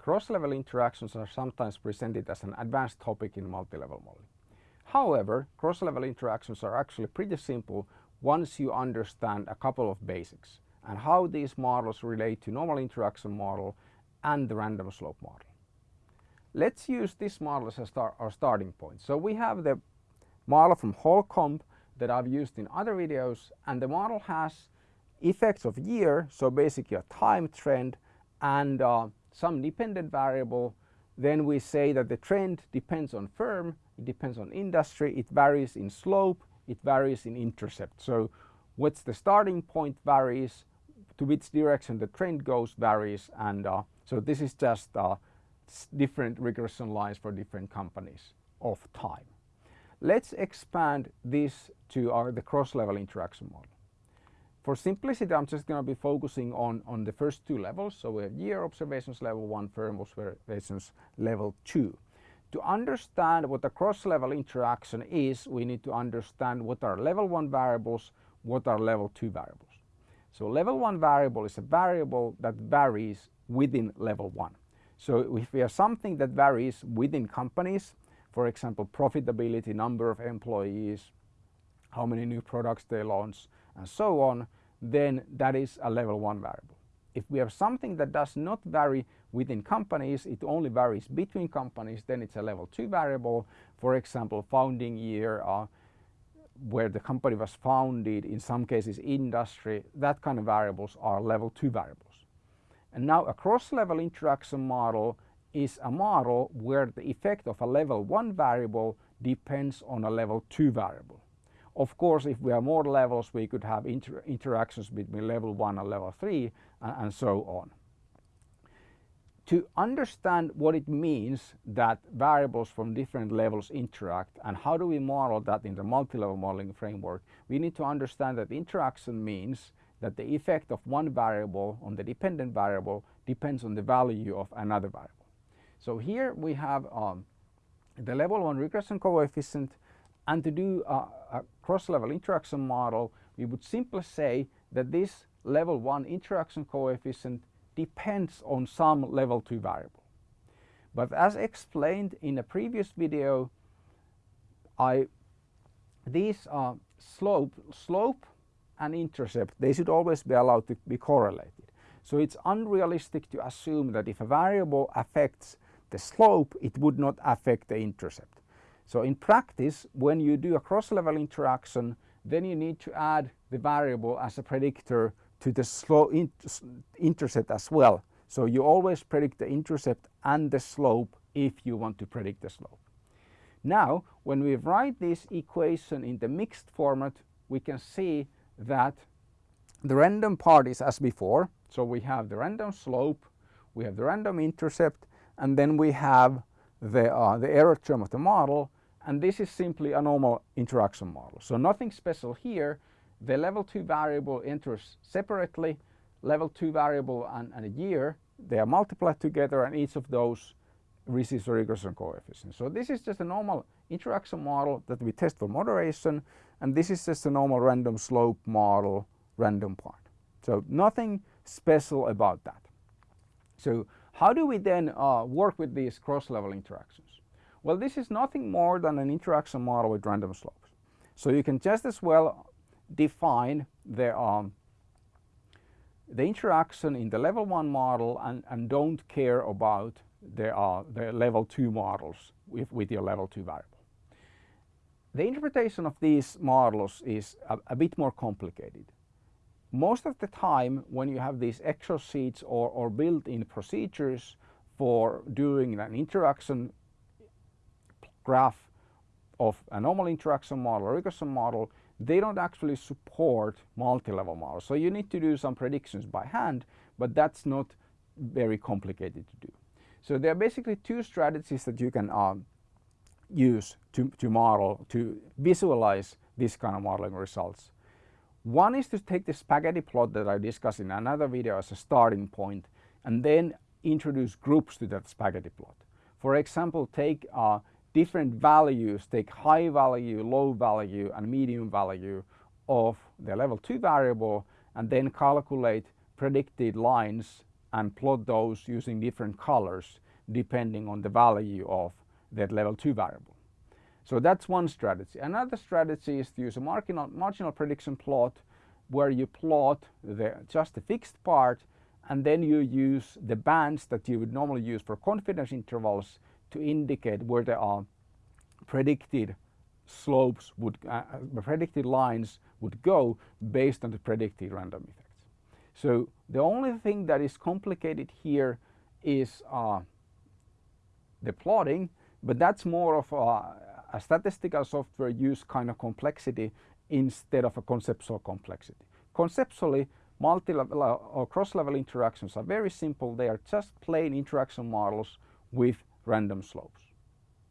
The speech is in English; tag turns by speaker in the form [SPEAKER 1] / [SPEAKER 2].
[SPEAKER 1] cross-level interactions are sometimes presented as an advanced topic in multi-level modeling. However, cross-level interactions are actually pretty simple once you understand a couple of basics and how these models relate to normal interaction model and the random slope model. Let's use this model as start, our starting point. So we have the model from Holcomb that I've used in other videos and the model has effects of year, so basically a time trend and uh, some dependent variable. Then we say that the trend depends on firm, it depends on industry, it varies in slope, it varies in intercept. So what's the starting point varies, to which direction the trend goes varies and uh, so this is just uh, different regression lines for different companies of time. Let's expand this to our, the cross-level interaction model. For simplicity, I'm just going to be focusing on, on the first two levels. So we have year observations level 1, firm observations level 2. To understand what a cross-level interaction is, we need to understand what are level 1 variables, what are level 2 variables. So level 1 variable is a variable that varies within level 1. So if we have something that varies within companies, for example, profitability, number of employees, how many new products they launch, and so on, then that is a level one variable. If we have something that does not vary within companies, it only varies between companies, then it's a level two variable. For example, founding year, uh, where the company was founded, in some cases industry, that kind of variables are level two variables. And now a cross-level interaction model is a model where the effect of a level 1 variable depends on a level 2 variable. Of course, if we have more levels, we could have inter interactions between level 1 and level 3 and, and so on. To understand what it means that variables from different levels interact and how do we model that in the multi-level modeling framework, we need to understand that interaction means that the effect of one variable on the dependent variable depends on the value of another variable. So here we have um, the level 1 regression coefficient and to do a, a cross-level interaction model we would simply say that this level 1 interaction coefficient depends on some level 2 variable. But as explained in a previous video I these are slope slope and intercept they should always be allowed to be correlated. So it's unrealistic to assume that if a variable affects the slope, it would not affect the intercept. So in practice, when you do a cross-level interaction, then you need to add the variable as a predictor to the slope intercept as well. So you always predict the intercept and the slope if you want to predict the slope. Now, when we write this equation in the mixed format, we can see that the random part is as before. So we have the random slope, we have the random intercept, and then we have the, uh, the error term of the model and this is simply a normal interaction model. So nothing special here. The level 2 variable enters separately, level 2 variable and, and a year, they are multiplied together and each of those receives a regression coefficient. So this is just a normal interaction model that we test for moderation and this is just a normal random slope model, random part. So nothing special about that. So how do we then uh, work with these cross-level interactions? Well, this is nothing more than an interaction model with random slopes. So you can just as well define the, um, the interaction in the level 1 model and, and don't care about the, uh, the level 2 models with, with your level 2 variable. The interpretation of these models is a, a bit more complicated most of the time when you have these Excel or, or built-in procedures for doing an interaction graph of a normal interaction model or regression model, they don't actually support multi-level models. So you need to do some predictions by hand, but that's not very complicated to do. So there are basically two strategies that you can um, use to, to model, to visualize this kind of modeling results. One is to take the spaghetti plot that I discussed in another video as a starting point and then introduce groups to that spaghetti plot. For example, take uh, different values, take high value, low value and medium value of the level 2 variable and then calculate predicted lines and plot those using different colors depending on the value of that level 2 variable. So that's one strategy. Another strategy is to use a marginal, marginal prediction plot where you plot the, just the fixed part and then you use the bands that you would normally use for confidence intervals to indicate where there are predicted slopes would, uh, uh, predicted lines would go based on the predicted random effects. So the only thing that is complicated here is uh, the plotting, but that's more of a, a statistical software use kind of complexity instead of a conceptual complexity. Conceptually, multi-level uh, or cross-level interactions are very simple. They are just plain interaction models with random slopes.